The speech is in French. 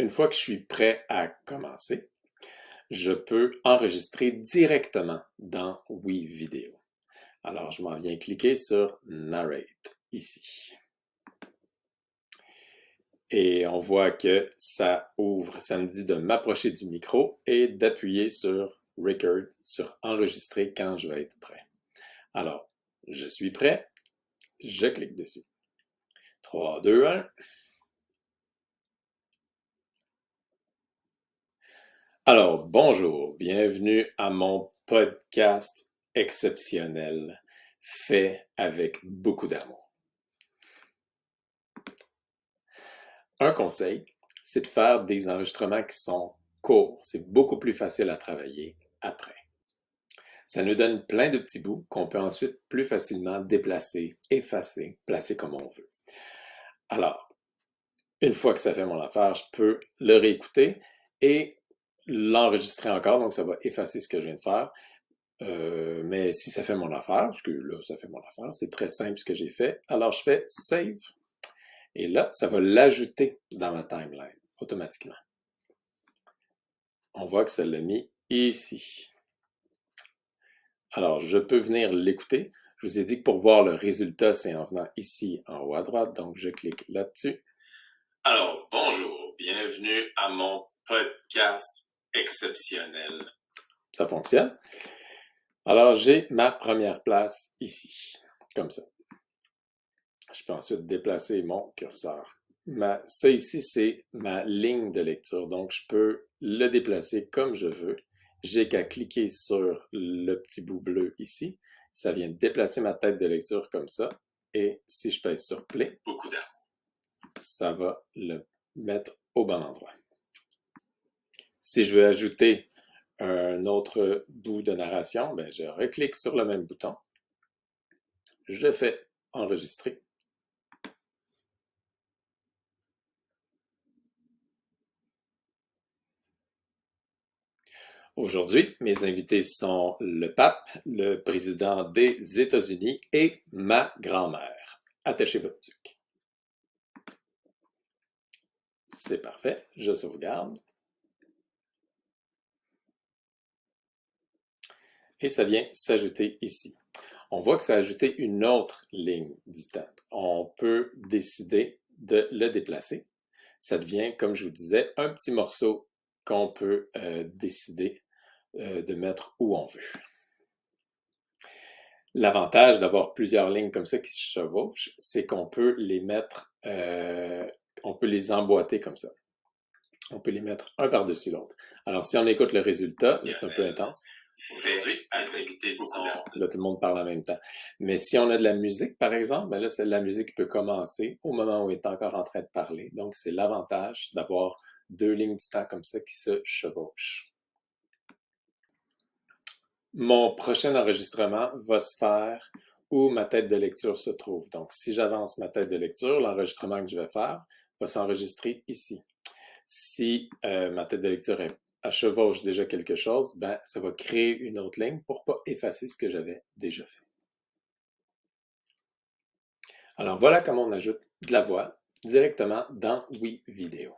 Une fois que je suis prêt à commencer, je peux enregistrer directement dans WeVideo. Alors, je m'en viens cliquer sur Narrate ici. Et on voit que ça ouvre, ça me dit de m'approcher du micro et d'appuyer sur Record, sur Enregistrer quand je vais être prêt. Alors, je suis prêt, je clique dessus. 3, 2, 1. Alors, bonjour, bienvenue à mon podcast exceptionnel fait avec beaucoup d'amour. Un conseil, c'est de faire des enregistrements qui sont courts. C'est beaucoup plus facile à travailler après. Ça nous donne plein de petits bouts qu'on peut ensuite plus facilement déplacer, effacer, placer comme on veut. Alors, une fois que ça fait mon affaire, je peux le réécouter et l'enregistrer encore, donc ça va effacer ce que je viens de faire. Euh, mais si ça fait mon affaire, parce que là, ça fait mon affaire, c'est très simple ce que j'ai fait, alors je fais Save. Et là, ça va l'ajouter dans ma timeline, automatiquement. On voit que ça l'a mis ici. Alors, je peux venir l'écouter. Je vous ai dit que pour voir le résultat, c'est en venant ici en haut à droite, donc je clique là-dessus. Alors, bonjour, bienvenue à mon podcast exceptionnel. Ça fonctionne. Alors, j'ai ma première place ici, comme ça. Je peux ensuite déplacer mon curseur. Ma, ça ici, c'est ma ligne de lecture, donc je peux le déplacer comme je veux. J'ai qu'à cliquer sur le petit bout bleu ici. Ça vient déplacer ma tête de lecture comme ça. Et si je pèse sur Play, beaucoup ça va le mettre au bon endroit. Si je veux ajouter un autre bout de narration, ben je reclique sur le même bouton. Je fais enregistrer. Aujourd'hui, mes invités sont le pape, le président des États-Unis et ma grand-mère. Attachez votre tuque. C'est parfait, je sauvegarde. Et ça vient s'ajouter ici. On voit que ça a ajouté une autre ligne du temps. On peut décider de le déplacer. Ça devient, comme je vous disais, un petit morceau qu'on peut euh, décider euh, de mettre où on veut. L'avantage d'avoir plusieurs lignes comme ça qui se chevauchent, c'est qu'on peut les mettre, euh, on peut les emboîter comme ça. On peut les mettre un par-dessus l'autre. Alors, si on écoute le résultat, c'est un peu intense. Là, tout le monde parle en même temps. Mais si on a de la musique, par exemple, ben là, c'est la musique qui peut commencer au moment où il est encore en train de parler. Donc, c'est l'avantage d'avoir deux lignes du temps comme ça qui se chevauchent. Mon prochain enregistrement va se faire où ma tête de lecture se trouve. Donc, si j'avance ma tête de lecture, l'enregistrement que je vais faire va s'enregistrer ici. Si euh, ma tête de lecture est à chevauche déjà quelque chose, ben, ça va créer une autre ligne pour pas effacer ce que j'avais déjà fait. Alors voilà comment on ajoute de la voix directement dans WeVideo.